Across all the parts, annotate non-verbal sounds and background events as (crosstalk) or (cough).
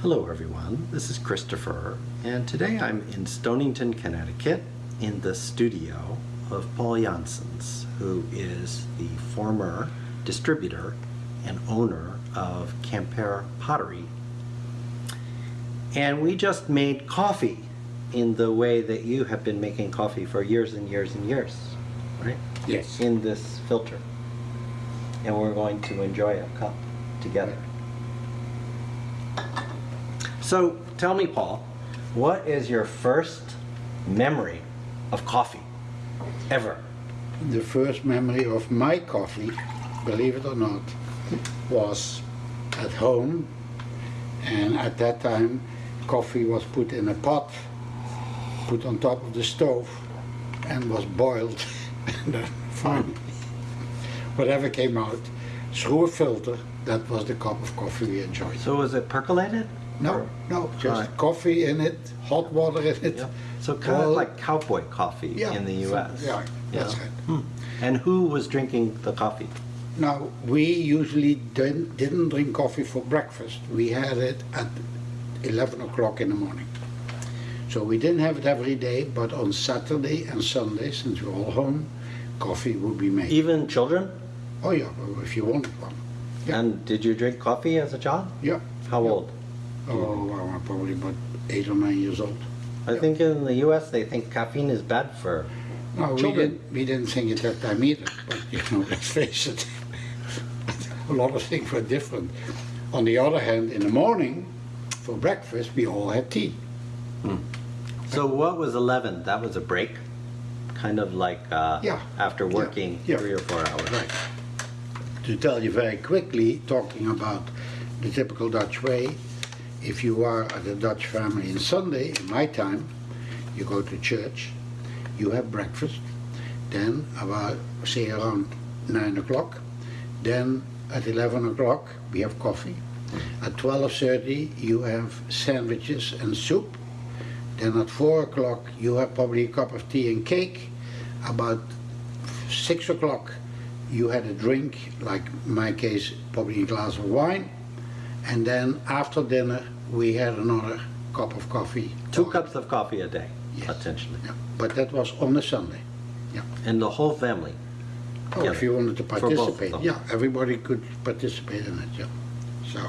Hello, everyone. This is Christopher, and today I'm in Stonington, Connecticut, in the studio of Paul Janssens, who is the former distributor and owner of Quimper Pottery. And we just made coffee in the way that you have been making coffee for years and years and years, right? Yes. In this filter. And we're going to enjoy a cup together. So tell me, Paul, what is your first memory of coffee ever? The first memory of my coffee, believe it or not, was at home. And at that time, coffee was put in a pot, put on top of the stove, and was boiled. (laughs) and then finally, whatever came out, through a filter, that was the cup of coffee we enjoyed. So was it percolated? No, no, just Right. coffee in it, hot water in it. Yeah. So kind of like cowboy coffee yeah, in the U.S. Yeah, that's Yeah. right. Hmm. And who was drinking the coffee? Now, we usually didn't, didn't drink coffee for breakfast. We had it at 11 o'clock in the morning. So we didn't have it every day, but on Saturday and Sunday, since we're all home, coffee would be made. Even children? Oh yeah, if you wanted one. Yeah. And did you drink coffee as a child? Yeah. How Yeah. old? Oh, I'm probably about eight or nine years old. I Yeah. think in the U.S. they think caffeine is bad for. No, we Children. didn't, we didn't think it that time either, but you know, (laughs) let's face it, (laughs) a lot of things were different. On the other hand, in the morning, for breakfast, we all had tea. So what was 11? That was a break? Kind of like uh, Yeah. after working Yeah. three or four hours. Right. To tell you very quickly, talking about the typical Dutch way, if you are at a Dutch family on Sunday, in my time, you go to church, you have breakfast, then about, say around 9 o'clock, then at 11 o'clock we have coffee, at 12.30 you have sandwiches and soup, then at 4 o'clock you have probably a cup of tea and cake, about 6 o'clock you had a drink, like in my case, probably a glass of wine, and then after dinner we had another cup of coffee. Two cups of coffee a day, Yes. potentially. Yeah, but that was on a Sunday. Yeah. And the whole family. Oh, Yeah. if you wanted to For both of participate, yeah, everybody could participate in it. Yeah. So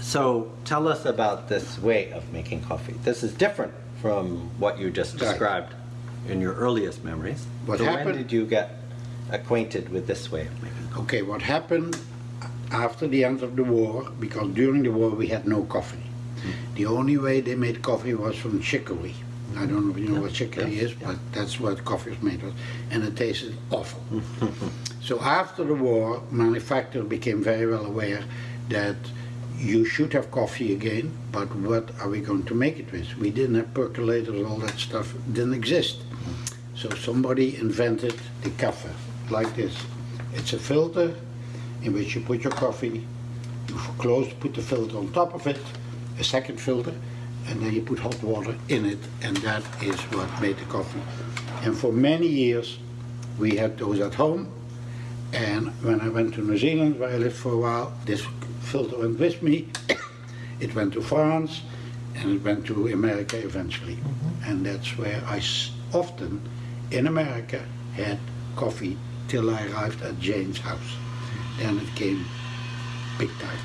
So tell us about this way of making coffee. This is different from what you just Right. described in your earliest memories. What so when did you get acquainted with this way of making coffee? Okay, what happened after the end of the war, because during the war we had no coffee. The only way they made coffee was from chicory. I don't know if you know what chicory yeah, is, yeah. but that's what coffee was made of, and it tasted awful. (laughs) so after the war, manufacturers became very well aware that you should have coffee again, but what are we going to make it with? We didn't have percolators, all that stuff didn't exist. Mm-hmm. So somebody invented the café, like this. It's a filter in which you put your coffee, you close, put the filter on top of it, a second filter, and then you put hot water in it, and that is what made the coffee. And for many years, we had those at home, and when I went to New Zealand, where I lived for a while, this filter went with me. (coughs) it went to France, and it went to America eventually. Mm-hmm. And that's where I often, in America, had coffee till I arrived at Jane's house. Then it came big time.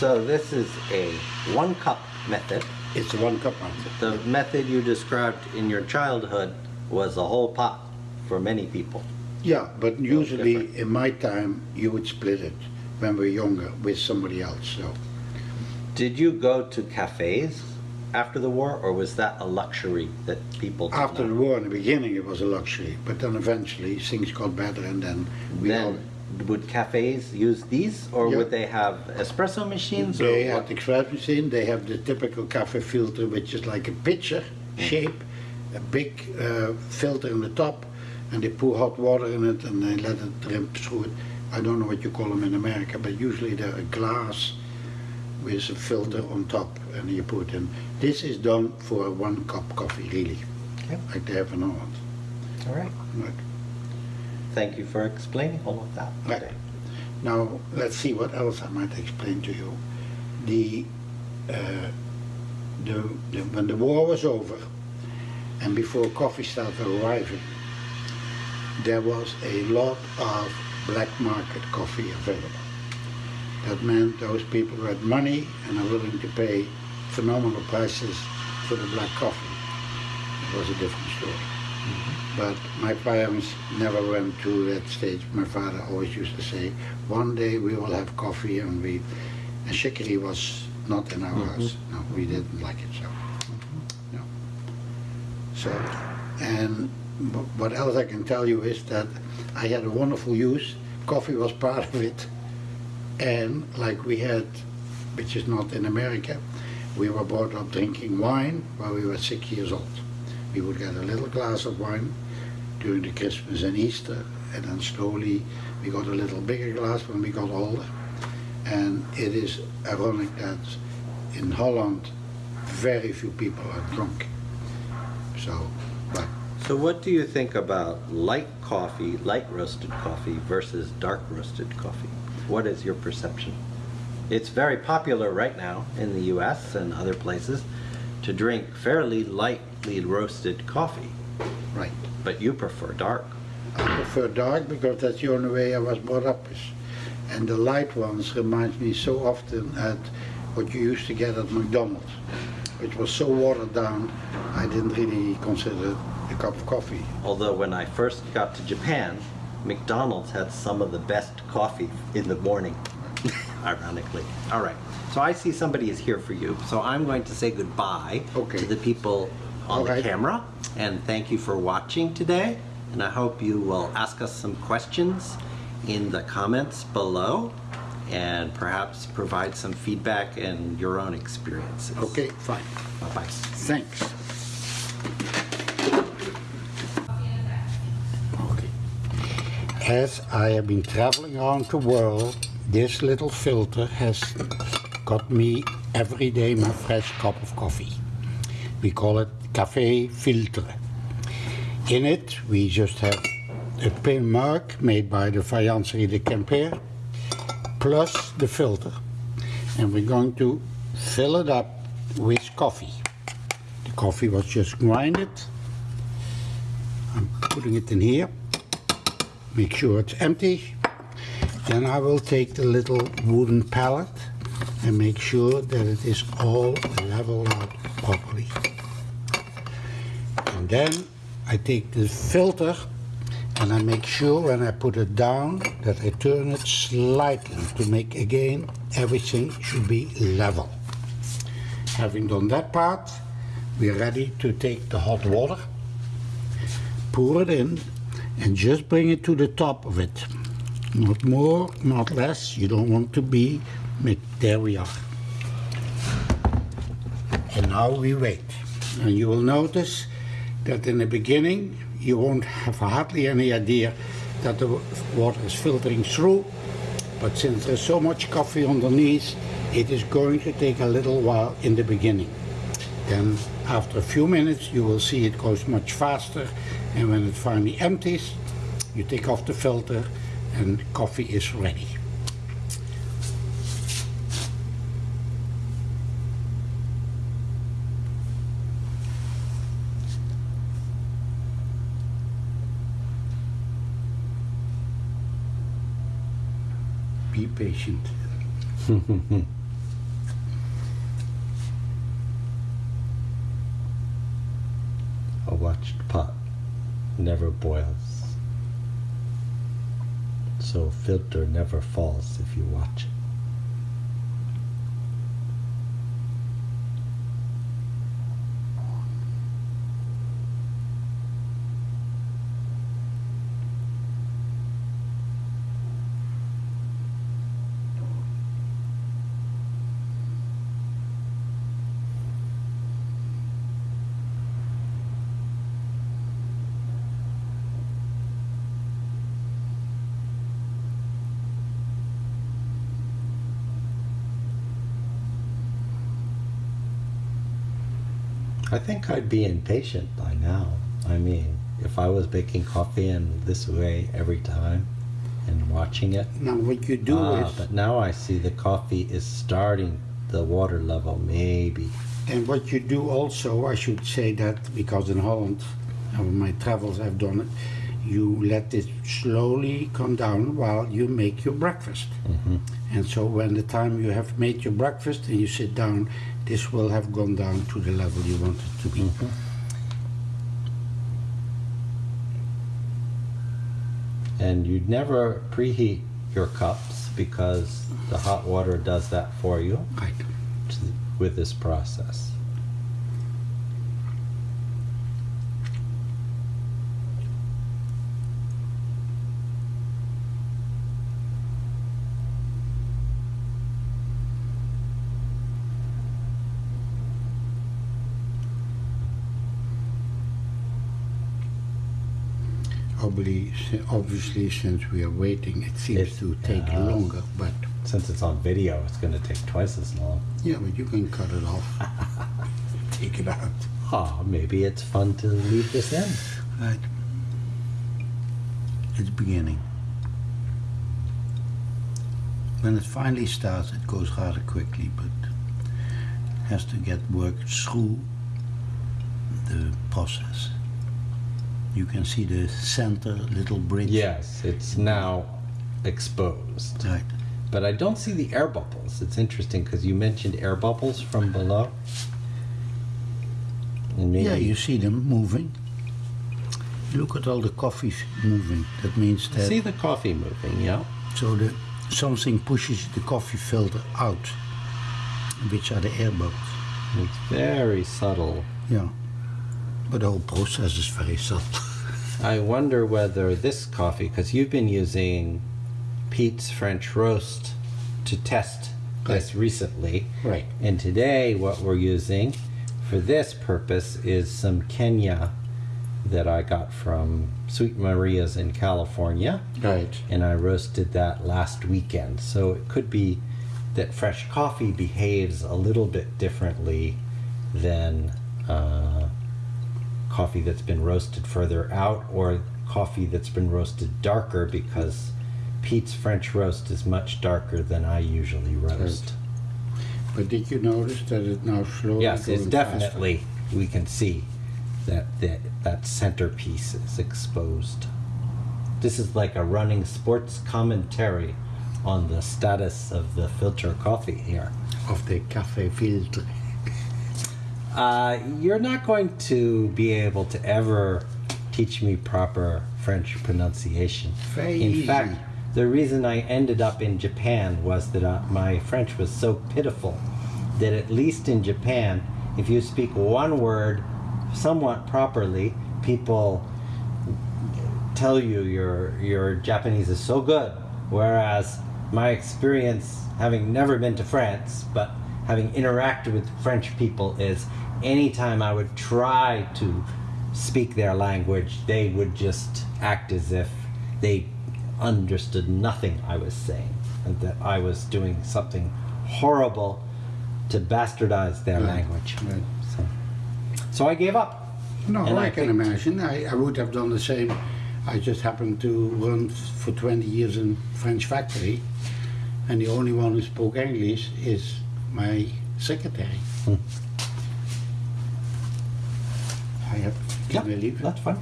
So this is a one cup method. It's a one cup method. The method you described in your childhood was a whole pot for many people. Yeah, but usually different. in my time, you would split it when we were younger with somebody else, so. Did you go to cafes after the war, or was that a luxury that people After the war, in the beginning, it was a luxury, but then eventually things got better and then we all, Then, would cafes use these, or Yeah. would they have espresso machines? they had the express machine, they have the typical cafe filter, which is like a pitcher shape, a big uh, filter in the top, and they pour hot water in it and they let it drip through it. I don't know what you call them in America, but usually they're a glass with a filter on top and you put in. This is done for one cup coffee, really, Okay. like they have an Holland. All right. Right. Thank you for explaining all of that Right. today. Now, let's see what else I might explain to you. The, uh, the, the, when the war was over and before coffee started arriving, there was a lot of black market coffee available. That meant those people who had money and are willing to pay phenomenal prices for the black coffee. It was a different story. Mm-hmm. But my parents never went to that stage. My father always used to say, one day we will have coffee and we, and chicory was not in our mm-hmm. house. No, we didn't like it so. Mm-hmm. No. So, and what else I can tell you is that I had a wonderful use. Coffee was part of it. And like we had, which is not in America, we were brought up drinking wine while we were six years old. We would get a little glass of wine during the Christmas and Easter, and then slowly we got a little bigger glass when we got older. And it is ironic that in Holland, very few people are drunk. So, but So what do you think about light coffee, light roasted coffee versus dark roasted coffee? What is your perception? It's very popular right now in the US and other places to drink fairly lightly roasted coffee, right. but you prefer dark. I prefer dark because that's the only way I was brought up with. And the light ones reminds me so often at what you used to get at McDonald's. which was so watered down, I didn't really consider it a cup of coffee. Although when I first got to Japan, McDonald's had some of the best coffee in the morning, (laughs) ironically. All right, so I see somebody is here for you, so I'm going to say goodbye Okay. to the people on All the right. camera, and thank you for watching today. And I hope you will ask us some questions in the comments below, and perhaps provide some feedback and your own experiences. Okay, fine. Bye-bye. Thanks. Okay. As I have been traveling around the world, this little filter has got me every day my fresh cup of coffee. We call it Café Filtre. In it, we just have a pin mark made by the Faïencerie de Quimper, plus the filter. And we're going to fill it up with coffee. The coffee was just grinded. I'm putting it in here. Make sure it's empty. Then I will take the little wooden pallet and make sure that it is all leveled out properly. And then I take the filter and I make sure when I put it down that I turn it slightly to make again everything should be level. Having done that part, we're ready to take the hot water, pour it in, and just bring it to the top of it. Not more, not less. You don't want to be. but There we are. And now we wait. And you will notice that in the beginning you won't have hardly any idea that the water is filtering through. But since there's so much coffee underneath, it is going to take a little while in the beginning. Then after a few minutes you will see it goes much faster and when it finally empties you take off the filter and coffee is ready. Be patient. (laughs) A watched pot never boils. So filter never falls if you watch it. I think I'd be impatient by now. I mean, if I was making coffee in this way every time and watching it. Now what you do Ah, is, but now I see the coffee is starting the water level, maybe. and what you do also, I should say that because in Holland, on my travels I've done it, you let it slowly come down while you make your breakfast. hmm And so when the time you have made your breakfast and you sit down, this will have gone down to the level you want it to be. Mm-hmm. And you'd never preheat your cups because the hot water does that for you Right. with this process. Obviously, obviously, since we are waiting, it seems to take does. longer, but Since it's on video, it's going to take twice as long. yeah, but you can cut it off. (laughs) take it out. Ah, maybe it's fun to leave this in. Right. It's beginning. When it finally starts, it goes rather quickly, but has to get worked through the process. You can see the center little bridge. Yes, it's now exposed. Right. But I don't see the air bubbles. It's interesting because you mentioned air bubbles from below. And maybe Yeah, you see them moving. Look at all the coffees moving. That means that see the coffee moving, yeah? so the something pushes the coffee filter out, which are the air bubbles. It's very subtle. Yeah. But the whole process is very subtle. (laughs) I wonder whether this coffee, because you've been using Peet's French Roast to test this recently. Right. And today, what we're using for this purpose is some Kenya that I got from Sweet Maria's in California. Right. And I roasted that last weekend. So it could be that fresh coffee behaves a little bit differently than uh, coffee that's been roasted further out or coffee that's been roasted darker because Peet's French roast is much darker than I usually roast. But did you notice that it now slowly Yes, it's definitely we can see that that that centerpiece is exposed. This is like a running sports commentary on the status of the filter coffee here. Of the café filtre. Uh, you're not going to be able to ever teach me proper French pronunciation. Very in easy. fact, the reason I ended up in Japan was that uh, my French was so pitiful that at least in Japan, if you speak one word somewhat properly, people tell you your your Japanese is so good. Whereas my experience, having never been to France, but having interacted with French people, is anytime I would try to speak their language, they would just act as if they understood nothing I was saying, and that I was doing something horrible to bastardize their Right, language. right. So, so I gave up. No, I, I can imagine. I, I would have done the same. I just happened to run for 20 years in French factory, and the only one who spoke English is my secretary. Hmm. I have, Yeah, can I leave it? that's fine.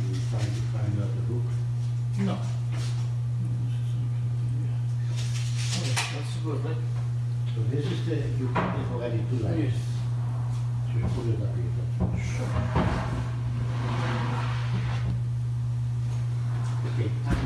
I'm trying to find out the book. No. Oh, that's good, right? So this is the, you put it already too late. Yes. So you put it up here. Okay,